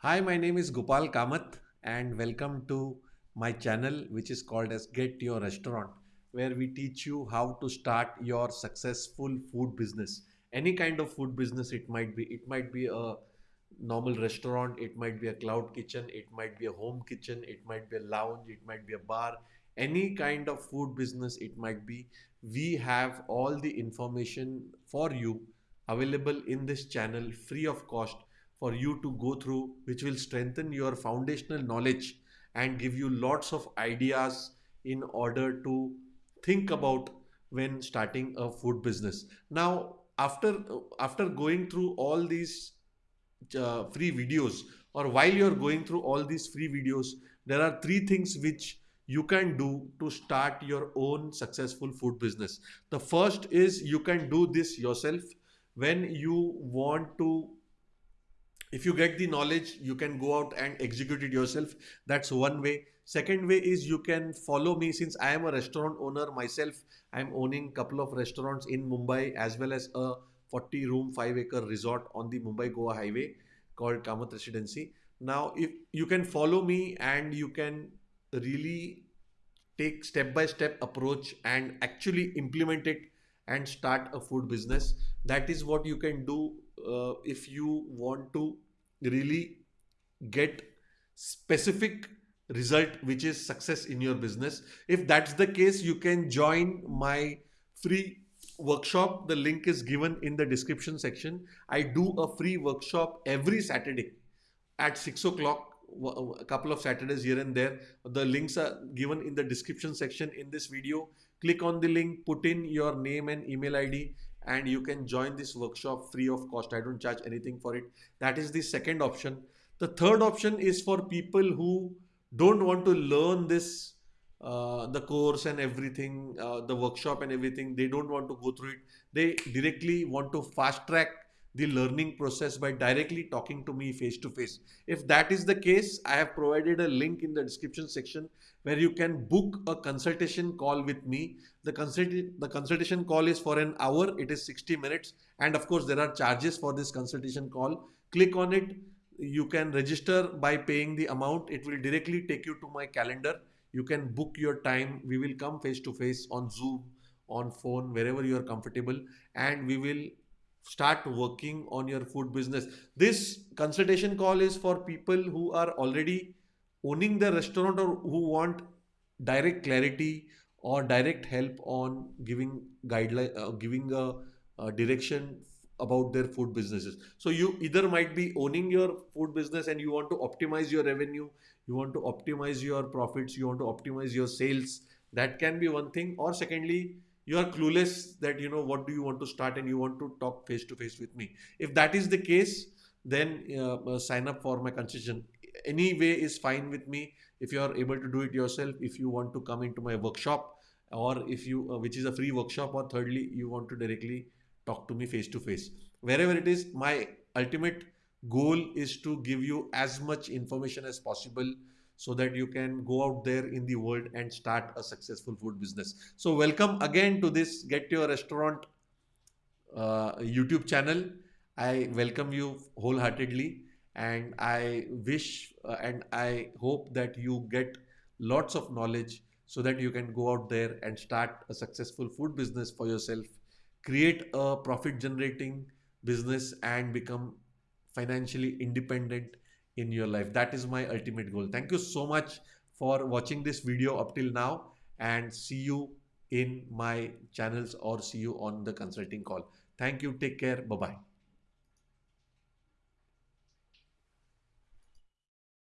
Hi, my name is Gopal Kamath and welcome to my channel which is called as Get Your Restaurant where we teach you how to start your successful food business. Any kind of food business it might be. It might be a normal restaurant, it might be a cloud kitchen, it might be a home kitchen, it might be a lounge, it might be a bar, any kind of food business it might be. We have all the information for you available in this channel free of cost for you to go through which will strengthen your foundational knowledge and give you lots of ideas in order to think about when starting a food business. Now after after going through all these uh, free videos or while you're going through all these free videos there are three things which you can do to start your own successful food business. The first is you can do this yourself. When you want to if you get the knowledge you can go out and execute it yourself. That's one way. Second way is you can follow me. Since i am a restaurant owner myself i'm owning couple of restaurants in mumbai as well as a 40 room 5 acre resort on the mumbai goa highway called kamath residency. Now if you can follow me and you can really take step by step approach and actually implement it and start a food business. That is what you can do uh, if you want to really get specific result which is success in your business. If that's the case you can join my free workshop. The link is given in the description section. I do a free workshop every saturday at 6 o'clock a couple of saturdays here and there the links are given in the description section in this video click on the link put in your name and email id and you can join this workshop free of cost. I don't charge anything for it. That is the second option. The third option is for people who don't want to learn this, uh, the course and everything, uh, the workshop and everything. They don't want to go through it. They directly want to fast track the learning process by directly talking to me face to face. If that is the case, I have provided a link in the description section where you can book a consultation call with me. The, consult the consultation call is for an hour, it is 60 minutes. And of course, there are charges for this consultation call. Click on it. You can register by paying the amount. It will directly take you to my calendar. You can book your time. We will come face to face on Zoom, on phone, wherever you are comfortable. And we will start working on your food business. This consultation call is for people who are already owning the restaurant or who want direct clarity or direct help on giving guideline, uh, giving a, a direction about their food businesses. So you either might be owning your food business and you want to optimize your revenue, you want to optimize your profits, you want to optimize your sales. That can be one thing. Or secondly, you are clueless that you know what do you want to start and you want to talk face to face with me. If that is the case then uh, uh, sign up for my consultation. Any way is fine with me. If you are able to do it yourself if you want to come into my workshop or if you uh, which is a free workshop or thirdly you want to directly talk to me face to face wherever it is my ultimate goal is to give you as much information as possible so that you can go out there in the world and start a successful food business. So welcome again to this Get Your Restaurant uh, YouTube channel. I welcome you wholeheartedly and I wish uh, and I hope that you get lots of knowledge so that you can go out there and start a successful food business for yourself, create a profit generating business and become financially independent in your life. That is my ultimate goal. Thank you so much for watching this video up till now and see you in my channels or see you on the consulting call. Thank you. Take care. Bye-bye.